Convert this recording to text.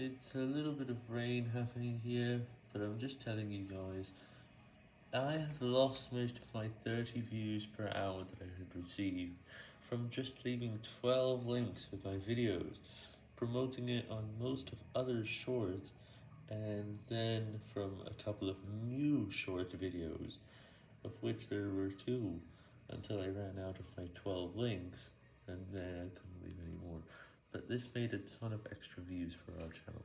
It's a little bit of rain happening here, but I'm just telling you guys, I have lost most of my 30 views per hour that I had received from just leaving 12 links with my videos, promoting it on most of other shorts, and then from a couple of new short videos, of which there were two, until I ran out of my 12 links, and then I But this made a ton of extra views for our channel.